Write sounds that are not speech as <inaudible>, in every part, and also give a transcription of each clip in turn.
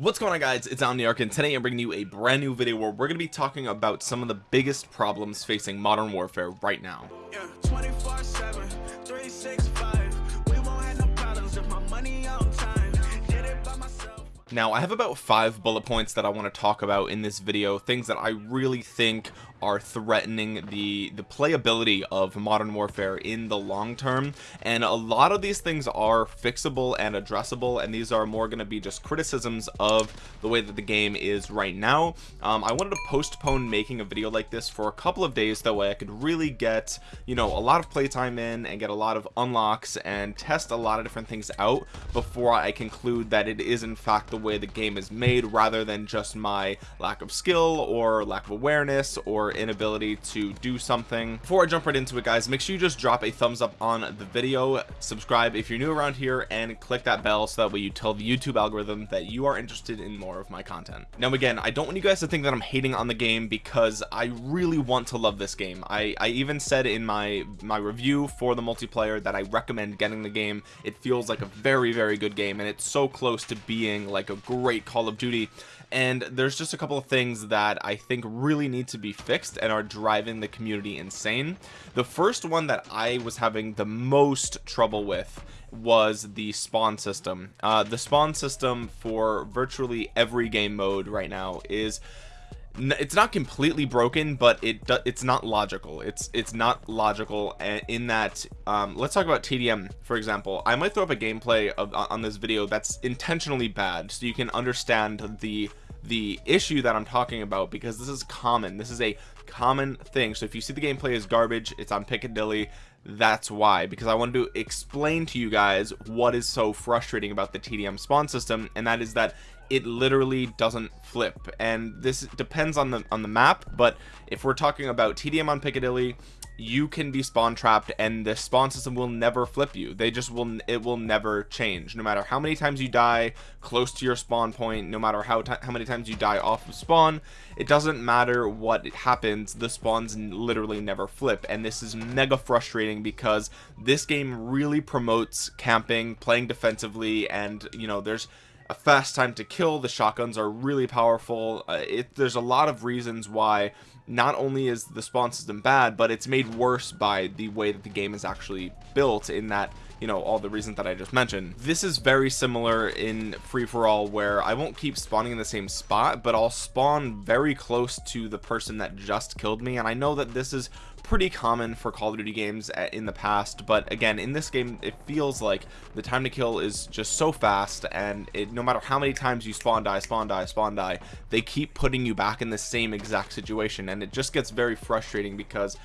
what's going on guys? It's omniarch and today i'm bringing you a brand new video where we're going to be talking about some of the biggest problems facing modern warfare right now. Yeah, now I have about five bullet points that I want to talk about in this video things that I really think are threatening the the playability of modern warfare in the long term. And a lot of these things are fixable and addressable and these are more going to be just criticisms of the way that the game is right now. Um, I wanted to postpone making a video like this for a couple of days that way I could really get you know a lot of playtime in and get a lot of unlocks and test a lot of different things out before I conclude that it is in fact the way the game is made rather than just my lack of skill or lack of awareness or inability to do something. Before I jump right into it guys make sure you just drop a thumbs up on the video. Subscribe if you're new around here and click that bell so that way you tell the YouTube algorithm that you are interested in more of my content. Now again I don't want you guys to think that I'm hating on the game because I really want to love this game. I, I even said in my my review for the multiplayer that I recommend getting the game. It feels like a very very good game and it's so close to being like a great Call of Duty and there's just a couple of things that I think really need to be fixed and are driving the community insane. The first one that I was having the most trouble with was the spawn system. Uh, the spawn system for virtually every game mode right now is it's not completely broken but it it's not logical. It's it's not logical in that um, let's talk about TDM for example. I might throw up a gameplay of on this video that's intentionally bad so you can understand the the issue that I'm talking about because this is common. This is a common thing. So if you see the gameplay is garbage it's on Piccadilly that's why. Because I wanted to explain to you guys what is so frustrating about the TDM spawn system and that is that it literally doesn't flip. And this depends on the on the map but if we're talking about TDM on Piccadilly you can be spawn trapped and the spawn system will never flip you. They just will it will never change. No matter how many times you die close to your spawn point no matter how how many times you die off of spawn it doesn't matter what happens the spawns literally never flip. And this is mega frustrating because this game really promotes camping playing defensively and you know there's a fast time to kill. The shotguns are really powerful. Uh, it there's a lot of reasons why not only is the spawn system bad but it's made worse by the way that the game is actually built in that you know all the reasons that I just mentioned. This is very similar in free-for-all where I won't keep spawning in the same spot but I'll spawn very close to the person that just killed me. And I know that this is pretty common for Call of Duty games eh, in the past but again in this game it feels like the time to kill is just so fast and it no matter how many times you spawn die spawn die spawn die they keep putting you back in the same exact situation. And it just gets very frustrating because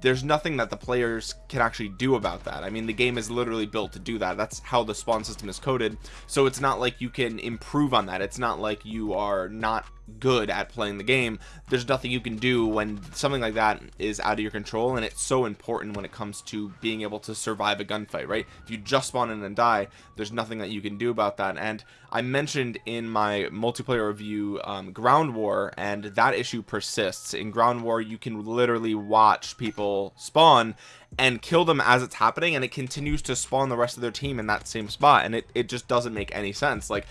there's nothing that the players can actually do about that. I mean the game is literally built to do that. That's how the spawn system is coded. So it's not like you can improve on that. It's not like you are not good at playing the game there's nothing you can do when something like that is out of your control and it's so important when it comes to being able to survive a gunfight right? If you just spawn in and die there's nothing that you can do about that. And I mentioned in my multiplayer review um, ground war and that issue persists. In ground war you can literally watch people spawn and kill them as it's happening and it continues to spawn the rest of their team in that same spot and it, it just doesn't make any sense. Like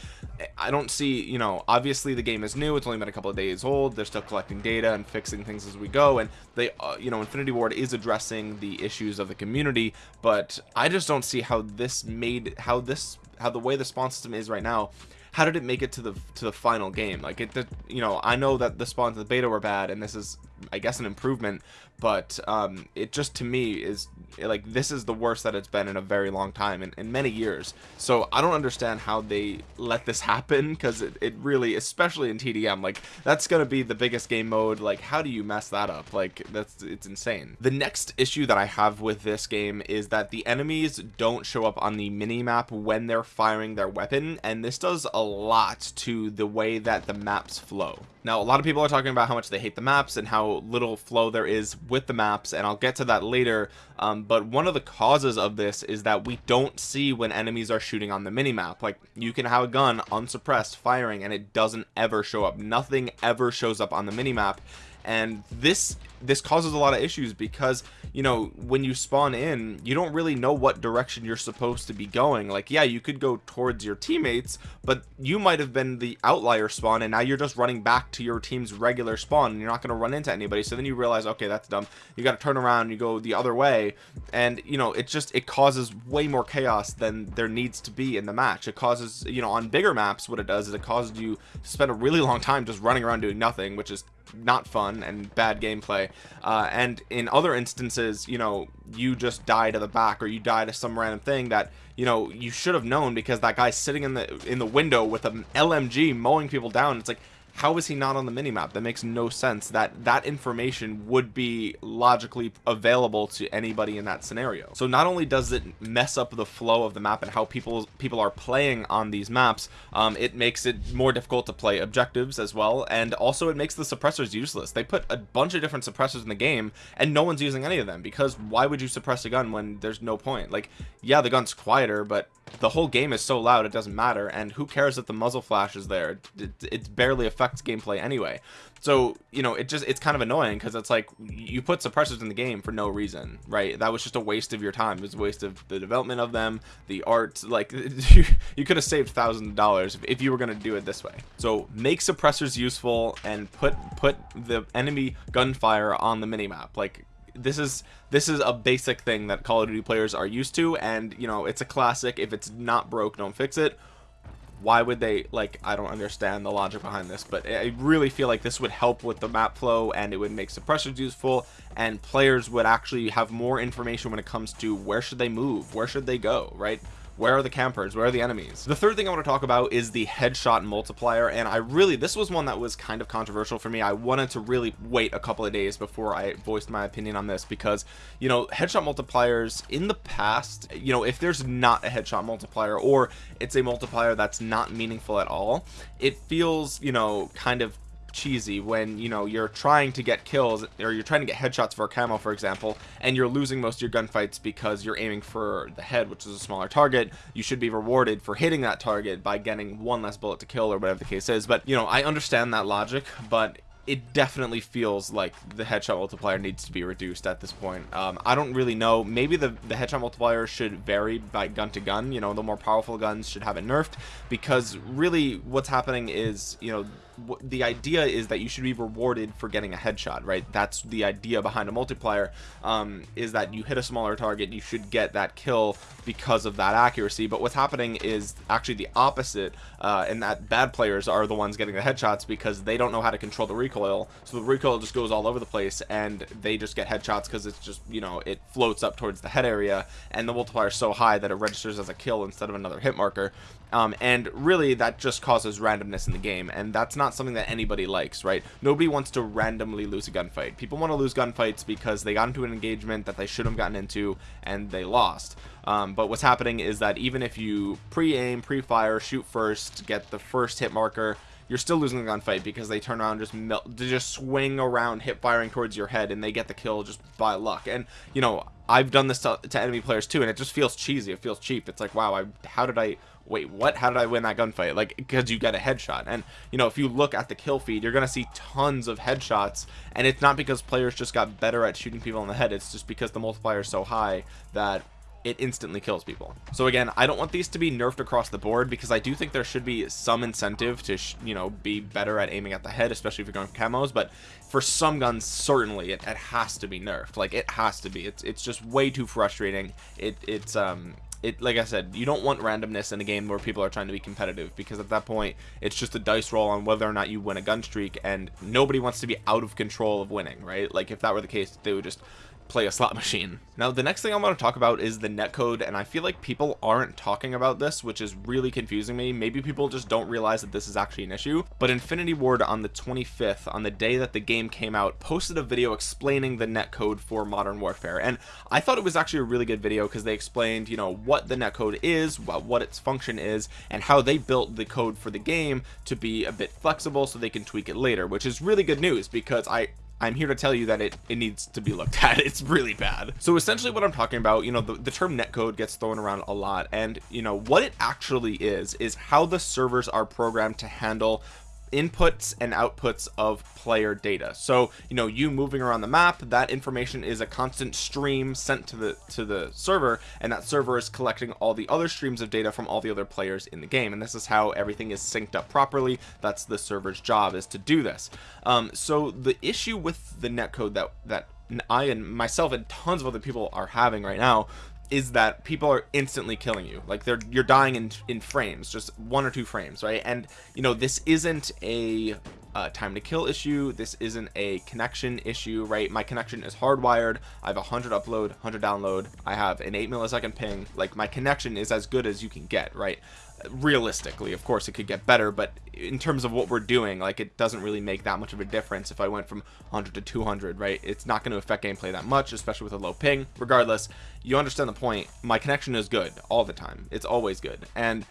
I don't see you know obviously the game is new it's only been a couple of days old they're still collecting data and fixing things as we go and they uh, you know Infinity Ward is addressing the issues of the community but I just don't see how this made how this how the way the spawn system is right now how did it make it to the to the final game? Like it you know I know that the spawns of the beta were bad and this is I guess an improvement but um, it just to me is like this is the worst that it's been in a very long time in, in many years. So I don't understand how they let this happen because it, it really especially in TDM like that's gonna be the biggest game mode. Like how do you mess that up? Like that's it's insane. The next issue that I have with this game is that the enemies don't show up on the mini map when they're firing their weapon and this does a lot to the way that the maps flow now a lot of people are talking about how much they hate the maps and how little flow there is with the maps and I'll get to that later. Um, but one of the causes of this is that we don't see when enemies are shooting on the mini map like you can have a gun unsuppressed firing and it doesn't ever show up. Nothing ever shows up on the mini map and this this causes a lot of issues because you know when you spawn in you don't really know what direction you're supposed to be going. Like yeah you could go towards your teammates but you might have been the outlier spawn and now you're just running back to your team's regular spawn and you're not going to run into anybody. So then you realize okay that's dumb. You got to turn around you go the other way. And you know it just it causes way more chaos than there needs to be in the match. It causes you know on bigger maps what it does is it causes you to spend a really long time just running around doing nothing which is not fun and bad gameplay uh, and in other instances you know you just die to the back or you die to some random thing that you know you should have known because that guy's sitting in the in the window with an LMG mowing people down. It's like how is he not on the minimap? That makes no sense. That that information would be logically available to anybody in that scenario. So not only does it mess up the flow of the map and how people people are playing on these maps um, it makes it more difficult to play objectives as well. And also it makes the suppressors useless. They put a bunch of different suppressors in the game and no one's using any of them because why would you suppress a gun when there's no point? Like yeah the gun's quieter but the whole game is so loud it doesn't matter. And who cares if the muzzle flash is there? It, it barely gameplay anyway. So you know it just it's kind of annoying because it's like you put suppressors in the game for no reason right? That was just a waste of your time. It was a waste of the development of them the art like <laughs> you, you could have saved thousands of dollars if, if you were going to do it this way. So make suppressors useful and put put the enemy gunfire on the minimap. Like this is this is a basic thing that Call of Duty players are used to and you know it's a classic. If it's not broke don't fix it why would they like I don't understand the logic behind this but I really feel like this would help with the map flow and it would make suppressors useful and players would actually have more information when it comes to where should they move where should they go right where are the campers? Where are the enemies? The third thing i want to talk about is the headshot multiplier and i really this was one that was kind of controversial for me. I wanted to really wait a couple of days before i voiced my opinion on this because you know headshot multipliers in the past you know if there's not a headshot multiplier or it's a multiplier that's not meaningful at all it feels you know kind of cheesy when you know you're trying to get kills or you're trying to get headshots for a camo for example and you're losing most of your gunfights because you're aiming for the head which is a smaller target. You should be rewarded for hitting that target by getting one less bullet to kill or whatever the case is. But you know I understand that logic but it definitely feels like the headshot multiplier needs to be reduced at this point. Um, I don't really know. Maybe the the headshot multiplier should vary by gun to gun. You know the more powerful guns should have it nerfed because really what's happening is you know the idea is that you should be rewarded for getting a headshot right? That's the idea behind a multiplier um, is that you hit a smaller target you should get that kill because of that accuracy. But what's happening is actually the opposite uh, and that bad players are the ones getting the headshots because they don't know how to control the recoil. So the recoil just goes all over the place and they just get headshots because it's just you know it floats up towards the head area and the multiplier is so high that it registers as a kill instead of another hit marker um, and really that just causes randomness in the game and that's not something that anybody likes right? Nobody wants to randomly lose a gunfight. People want to lose gunfights because they got into an engagement that they should have gotten into and they lost. Um, but what's happening is that even if you pre-aim pre-fire shoot first get the first hit marker you're still losing the gunfight because they turn around just melt just swing around hip firing towards your head and they get the kill just by luck. And you know I've done this to, to enemy players too and it just feels cheesy. It feels cheap. It's like wow I how did I wait what? How did I win that gunfight? Like because you get a headshot. And you know if you look at the kill feed you're gonna see tons of headshots and it's not because players just got better at shooting people in the head. It's just because the multiplier is so high that it instantly kills people. So again I don't want these to be nerfed across the board because I do think there should be some incentive to you know be better at aiming at the head especially if you're going for camos but for some guns certainly it, it has to be nerfed. Like it has to be. It's it's just way too frustrating. It it's um it like I said you don't want randomness in a game where people are trying to be competitive because at that point it's just a dice roll on whether or not you win a gun streak and nobody wants to be out of control of winning right? Like if that were the case they would just play a slot <laughs> machine. Now the next thing I want to talk about is the netcode and I feel like people aren't talking about this which is really confusing me. Maybe people just don't realize that this is actually an issue but Infinity Ward on the 25th on the day that the game came out posted a video explaining the netcode for Modern Warfare and I thought it was actually a really good video because they explained you know what the netcode is what its function is and how they built the code for the game to be a bit flexible so they can tweak it later which is really good news because I I'm here to tell you that it, it needs to be looked <laughs> at. It's really bad. So essentially what I'm talking about, you know, the, the term netcode gets thrown around a lot. And, you know, what it actually is, is how the servers are programmed to handle inputs and outputs of player data. So you know you moving around the map that information is a constant stream sent to the to the server and that server is collecting all the other streams of data from all the other players in the game. And this is how everything is synced up properly. That's the server's job is to do this. Um, so the issue with the netcode that that I and myself and tons of other people are having right now is that people are instantly killing you. Like they're you're dying in in frames just one or two frames right? And you know this isn't a uh, time to kill issue. This isn't a connection issue right? My connection is hardwired. I have a 100 upload 100 download. I have an 8 millisecond ping. Like my connection is as good as you can get right realistically of course it could get better but in terms of what we're doing like it doesn't really make that much of a difference. If I went from 100 to 200 right it's not going to affect gameplay that much especially with a low ping. Regardless you understand the point. My connection is good all the time. It's always good. And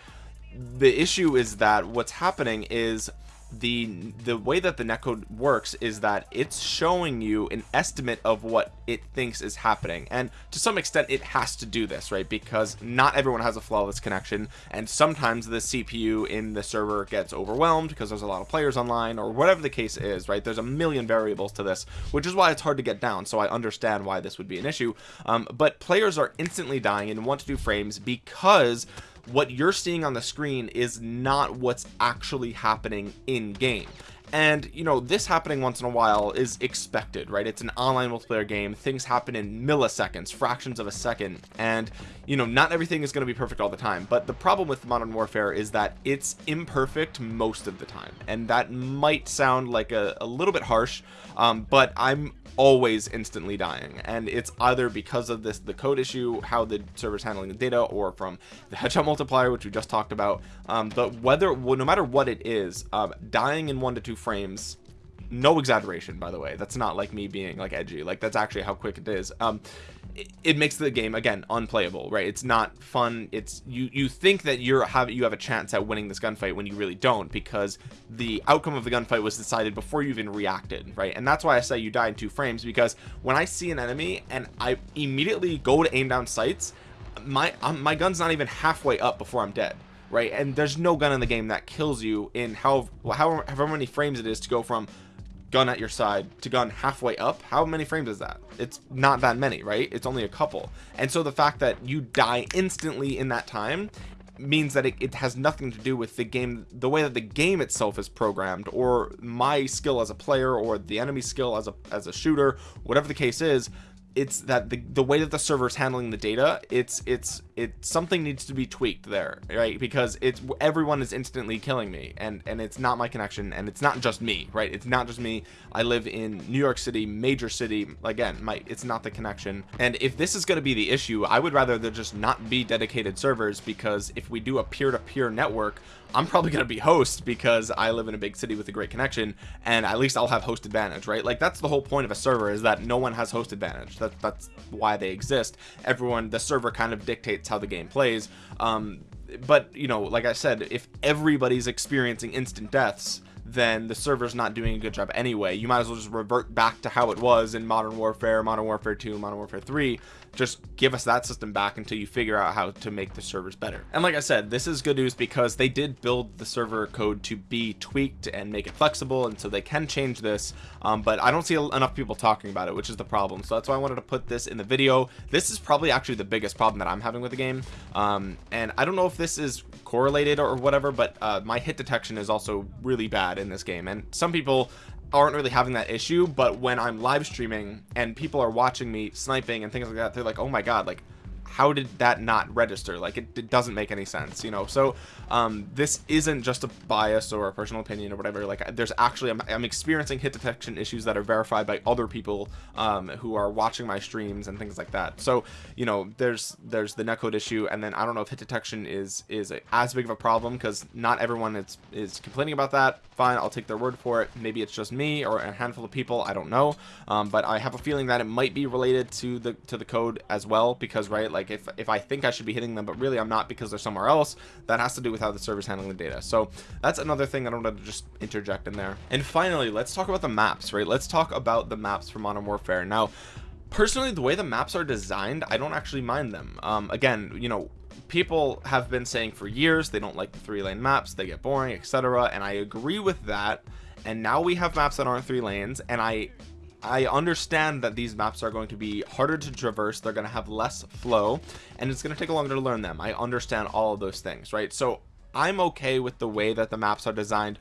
the issue is that what's happening is the the way that the netcode works is that it's showing you an estimate of what it thinks is happening. And to some extent it has to do this right? Because not everyone has a flawless connection. And sometimes the CPU in the server gets overwhelmed because there's a lot of players online or whatever the case is right? There's a million variables to this which is why it's hard to get down. So I understand why this would be an issue. Um, but players are instantly dying in one to two frames because what you're seeing on the screen is not what's actually happening in game and you know this happening once in a while is expected right? It's an online multiplayer game. Things happen in milliseconds fractions of a second. And you know not everything is going to be perfect all the time. But the problem with modern warfare is that it's imperfect most of the time. And that might sound like a, a little bit harsh um, but I'm always instantly dying. And it's either because of this the code issue how the server's handling the data or from the headshot multiplier which we just talked about. Um, but whether no matter what it is um, dying in one to two frames. No exaggeration by the way. That's not like me being like edgy. Like that's actually how quick it is. Um it, makes the game again unplayable right? It's not fun. It's you you think that you're have you have a chance at winning this gunfight when you really don't because the outcome of the gunfight was decided before you even reacted right? And that's why I say you die in two frames because when I see an enemy and I immediately go to aim down sights my um, my gun's not even halfway up before I'm dead right? And there's no gun in the game that kills you in how however, however many frames it is to go from gun at your side to gun halfway up how many frames is that? It's not that many right? It's only a couple. And so the fact that you die instantly in that time means that it, it, has nothing to do with the game the way that the game itself is programmed or my skill as a player or the enemy skill as a as a shooter whatever the case is it's that the, the way that the server is handling the data it's it's it something needs to be tweaked there right? Because it's everyone is instantly killing me and and it's not my connection and it's not just me right? It's not just me. I live in New York City major city. Again my it's not the connection. And if this is going to be the issue I would rather there just not be dedicated servers because if we do a peer-to-peer -peer network I'm probably going to be host because I live in a big city with a great connection and at least I'll have host advantage right? Like that's the whole point of a server is that no one has host advantage that, that's why they exist. Everyone the server kind of dictates how the game plays. Um, but you know like I said if everybody's experiencing instant deaths then the server's not doing a good job anyway. You might as well just revert back to how it was in modern warfare modern warfare 2 modern warfare 3 just give us that system back until you figure out how to make the servers better. And like i said this is good news because they did build the server code to be tweaked and make it flexible and so they can change this um, but i don't see enough people talking about it which is the problem. So that's why i wanted to put this in the video. This is probably actually the biggest problem that i'm having with the game um, and i don't know if this is correlated or whatever but uh, my hit detection is also really bad in this game. And some people aren't really having that issue but when i'm live streaming and people are watching me sniping and things like that they're like oh my god like how did that not register? Like it, it doesn't make any sense you know? So um, this isn't just a bias or a personal opinion or whatever. Like there's actually I'm, I'm experiencing hit detection issues that are verified by other people um, who are watching my streams and things like that. So you know there's there's the netcode issue and then I don't know if hit detection is is as big of a problem because not everyone is is complaining about that. Fine I'll take their word for it. Maybe it's just me or a handful of people I don't know. Um, but I have a feeling that it might be related to the to the code as well because right like if if I think I should be hitting them but really I'm not because they're somewhere else that has to do with how the server's handling the data. So that's another thing I want to just interject in there. And finally let's talk about the maps right? Let's talk about the maps for modern warfare. Now personally the way the maps are designed I don't actually mind them. Um, again you know people have been saying for years they don't like the three lane maps they get boring etc and I agree with that. And now we have maps that aren't three lanes and I I understand that these maps are going to be harder to traverse they're going to have less flow and it's going to take longer to learn them. I understand all of those things right? So I'm okay with the way that the maps are designed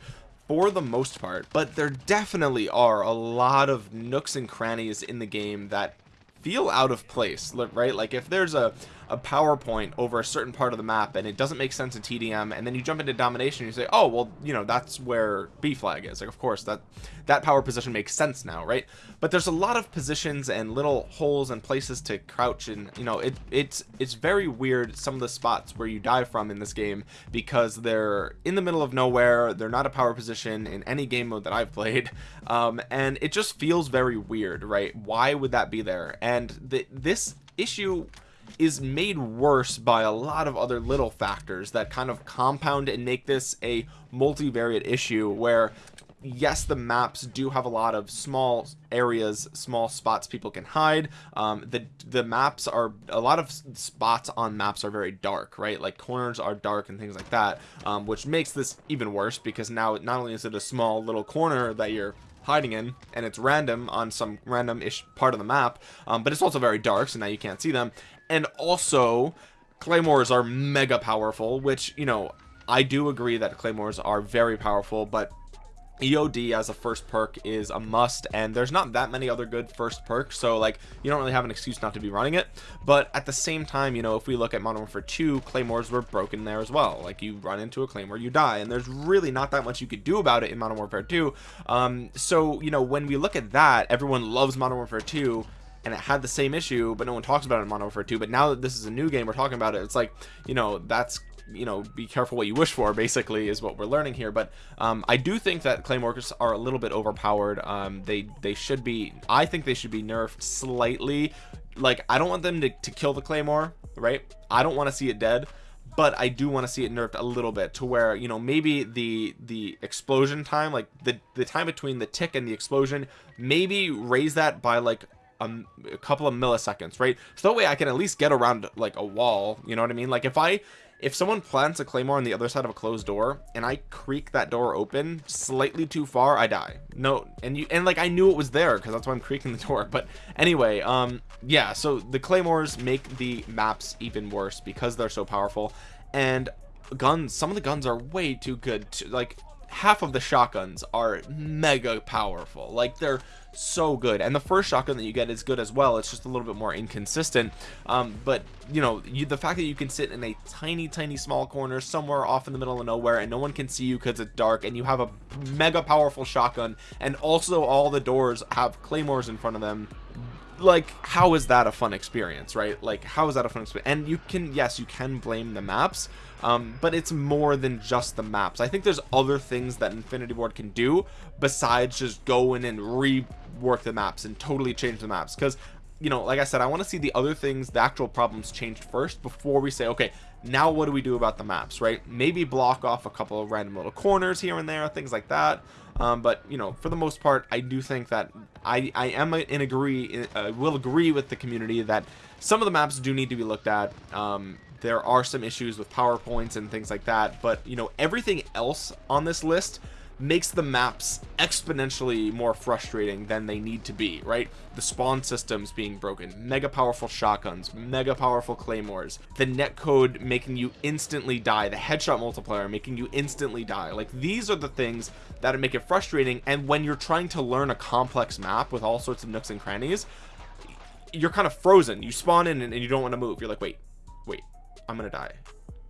for the most part but there definitely are a lot of nooks and crannies in the game that feel out of place right? Like if there's a a PowerPoint over a certain part of the map and it doesn't make sense in TDM and then you jump into domination and you say oh well you know that's where B flag is. Like of course that that power position makes sense now right? But there's a lot of positions and little holes and places to crouch and you know it it's it's very weird some of the spots where you die from in this game because they're in the middle of nowhere they're not a power position in any game mode that I've played <laughs> um, and it just feels very weird right? Why would that be there? And the, this issue is made worse by a lot of other little factors that kind of compound and make this a multivariate issue where yes the maps do have a lot of small areas small spots people can hide. Um, the the maps are a lot of spots on maps are very dark right? Like corners are dark and things like that um, which makes this even worse because now not only is it a small little corner that you're hiding in and it's random on some random ish part of the map um, but it's also very dark so now you can't see them and also claymores are mega powerful which you know I do agree that claymores are very powerful but EOD as a first perk is a must and there's not that many other good first perks so like you don't really have an excuse not to be running it. But at the same time you know if we look at Modern Warfare 2 claymores were broken there as well. Like you run into a claymore you die and there's really not that much you could do about it in Modern Warfare 2 um so you know when we look at that everyone loves Modern Warfare 2 and it had the same issue but no one talks about it in Modern Warfare 2 but now that this is a new game we're talking about it it's like you know that's you know be careful what you wish for basically is what we're learning here. But um, I do think that claymores are a little bit overpowered. Um, they they should be I think they should be nerfed slightly. Like I don't want them to, to kill the claymore right? I don't want to see it dead but I do want to see it nerfed a little bit to where you know maybe the the explosion time like the the time between the tick and the explosion maybe raise that by like a, a, couple of milliseconds right? So that way I can at least get around like a wall you know what I mean? Like if I if someone plants a claymore on the other side of a closed door and I creak that door open slightly too far I die. No and you and like I knew it was there because that's why I'm creaking the <laughs> door but anyway um yeah so the claymores make the maps even worse because they're so powerful. And guns some of the guns are way too good to like half of the shotguns are mega powerful. Like they're so good. And the first shotgun that you get is good as well. It's just a little bit more inconsistent. Um, but you know you, the fact that you can sit in a tiny tiny small corner somewhere off in the middle of nowhere and no one can see you because it's dark and you have a mega powerful shotgun and also all the doors have claymores in front of them like how is that a fun experience right? Like how is that a fun experience and you can yes you can blame the maps um, but it's more than just the maps. I think there's other things that Infinity Ward can do besides just go in and rework the maps and totally change the maps because you know like I said I want to see the other things the actual problems changed first before we say okay now what do we do about the maps right? Maybe block off a couple of random little corners here and there things like that. Um, but you know for the most part I do think that I I am in agree uh, will agree with the community that some of the maps do need to be looked at. Um, there are some issues with powerpoints and things like that. But you know everything else on this list makes the maps exponentially more frustrating than they need to be right? The spawn systems being broken mega powerful shotguns mega powerful claymores the netcode making you instantly die the headshot multiplier making you instantly die. Like these are the things that make it frustrating and when you're trying to learn a complex map with all sorts of nooks and crannies you're kind of frozen. You spawn in and you don't want to move. You're like wait wait I'm gonna die.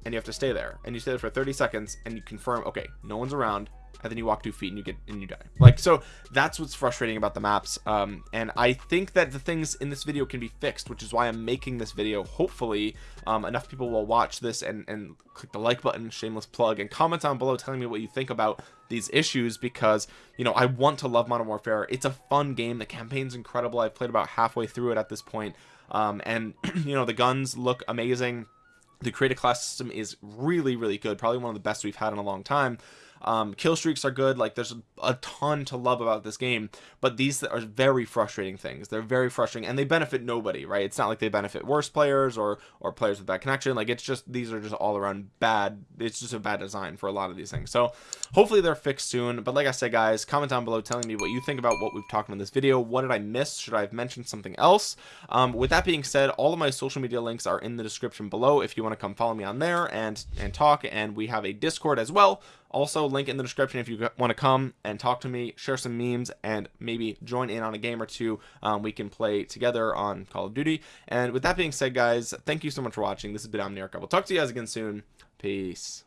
And you have to stay there. And you stay there for 30 seconds and you confirm okay no one's around and then you walk two feet and you get and you die. Like so that's what's frustrating about the maps um, and I think that the things in this video can be fixed which is why I'm making this video. Hopefully um, enough people will watch this and and click the like button shameless plug and comment down below telling me what you think about these issues because you know I want to love Modern Warfare. It's a fun game. The campaign's incredible. I've played about halfway through it at this point um, and <clears throat> you know the guns look amazing. The creative class system is really really good. Probably one of the best we've had in a long time um, kill streaks are good. Like there's a ton to love about this game but these are very frustrating things. They're very frustrating and they benefit nobody right? It's not like they benefit worse players or or players with bad connection. Like it's just these are just all around bad. It's just a bad design for a lot of these things. So hopefully they're fixed soon. But like I said guys comment down below telling me what you think about what we've talked about in this video. What did I miss? Should I have mentioned something else? Um, with that being said all of my social media links are in the description below if you want to come follow me on there and and talk and we have a discord as well also link in the description if you want to come and talk to me share some memes and maybe join in on a game or two um, we can play together on call of duty. And with that being said guys thank you so much for watching. This has been omniarch. I will talk to you guys again soon. Peace